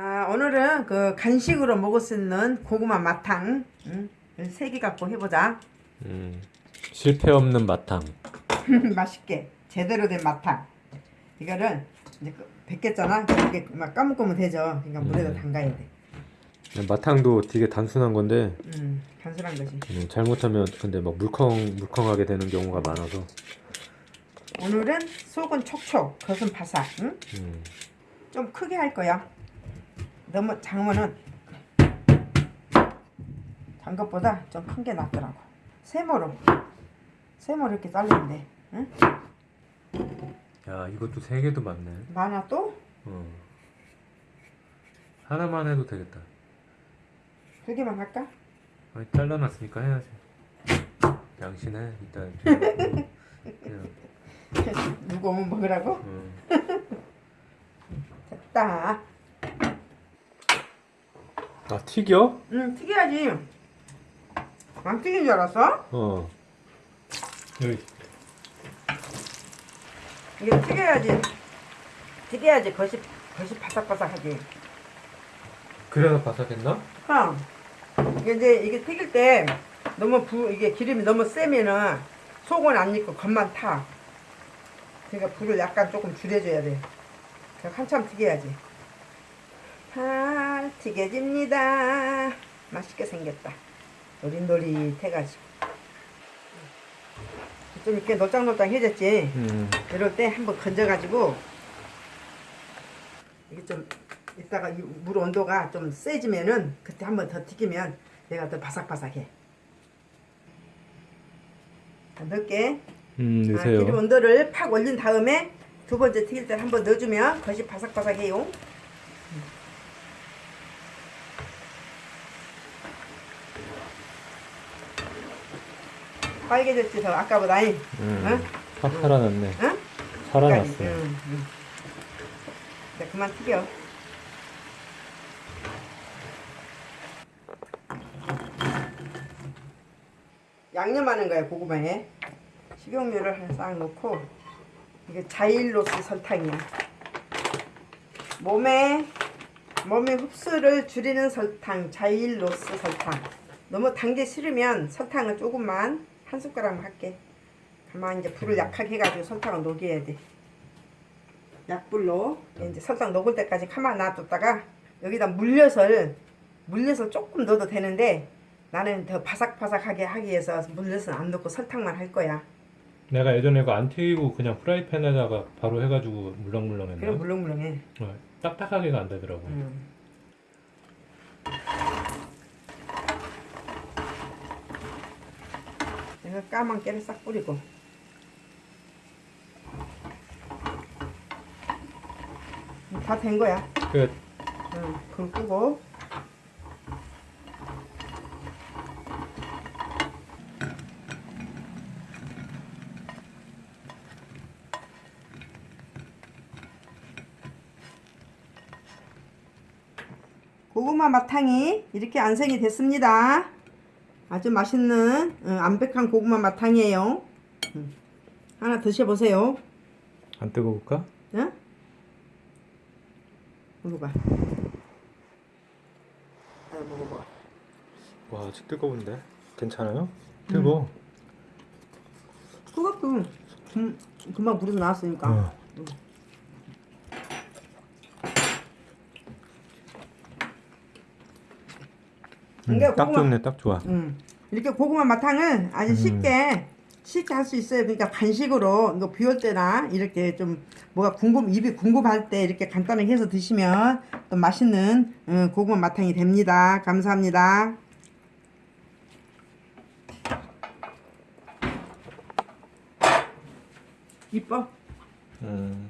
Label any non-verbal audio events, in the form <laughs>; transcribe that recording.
아, 오늘은 그 간식으로 먹을 수 있는 고구마 마탕 응? 세개 갖고 해보자. 음, 실패 없는 마탕. <laughs> 맛있게 제대로 된 마탕. 이거를 이제 그 뱉겠잖아. 이게 막 까먹으면 되죠. 그러니까 물에다 음. 담가야 돼. 마탕도 되게 단순한 건데 음, 단순한 거지. 음, 잘못하면 근데 막 물컹 물컹하게 되는 경우가 많아서 오늘은 속은 촉촉, 겉은 바삭. 응? 음, 좀 크게 할 거야. 너무 작으면은 단 것보다 좀 큰 게 낫더라고. 세모로 세모로 이렇게 돼. 응? 야 이것도 세 개도 많네. 많아 또? 어. 하나만 해도 되겠다. 세 개만 할까? 아니 잘라놨으니까 해야지. 양신해 일단. 그냥, <laughs> 누구 오면 먹으라고? 어. <laughs> 됐다. 아 튀겨? 응, 튀겨야지. 안 튀긴 줄 알았어? 어. 여기. 이게 튀겨야지. 튀겨야지 겉이 겉이 바삭바삭하지. 그래서 바삭했나? 그럼 이게 이제 이게 튀길 때 너무 부 이게 기름이 너무 세면은 속은 안 익고 겉만 타. 그러니까 불을 약간 조금 줄여줘야 돼. 한참 튀겨야지. 잘 튀겨집니다. 맛있게 생겼다. 노릿노릿해가지고. 좀 이렇게 놀짱놀짱해졌지. 음. 이럴 때 한번 건져가지고 이게 좀 이따가 이물 온도가 좀 세지면은 그때 한번 더 튀기면 얘가 더 바삭바삭해. 자, 넣을게. 음 아, 넣으세요. 기름 온도를 팍 올린 다음에 두 번째 튀길 때 한번 넣어주면 겉이 바삭바삭해요. 빨개졌지 더 아까보다 잉? 음. 응? 확 살아났네. 응? 살아났어요. 응, 응. 이제 그만 튀겨. 양념하는 거야 고구마에 식용유를 한싹 넣고 이게 자일로스 설탕이야. 몸에 몸의 흡수를 줄이는 설탕 자일로스 설탕. 너무 단 게 싫으면 설탕을 조금만 한 숟가락만 할게. 가만 이제 불을 약하게 해가지고 설탕을 녹여야 돼. 약불로 이제 설탕 녹을 때까지 가만 놔뒀다가 여기다 물엿을 물엿을 조금 넣어도 되는데 나는 더 바삭바삭하게 하기 위해서 물엿은 안 넣고 설탕만 할 거야. 내가 예전에 이거 안 튀기고 그냥 프라이팬에다가 바로 해가지고 물렁물렁 그럼 했나? 물렁물렁해. 어, 딱딱하게가 안 되더라고. 음. 내가 까만 깨를 싹 뿌리고 다 된 거야. 끝. 응, 불 끄고 고구마 마탕이 이렇게 안생이 됐습니다. 아주 맛있는 어, 암백한 고구마 마탕이에요. 음. 하나 드셔보세요. 안 뜨거울까? 응? 먹어봐. 아, 먹어봐. 와 아직 뜨거운데. 괜찮아요? 뜨거. 뜨겁고 금, 금방 물에서 나왔으니까. 어. 음, 이게 딱 고구마- 좋네, 딱 좋아. 음. 이렇게 고구마 마탕을 아주 음. 쉽게 쉽게 할 수 있어요. 그러니까 간식으로 이거 비올 때나 이렇게 좀 뭐가 궁금 입이 궁금할 때 이렇게 간단하게 해서 드시면 또 맛있는 음, 고구마 마탕이 됩니다. 감사합니다. 이뻐? 음.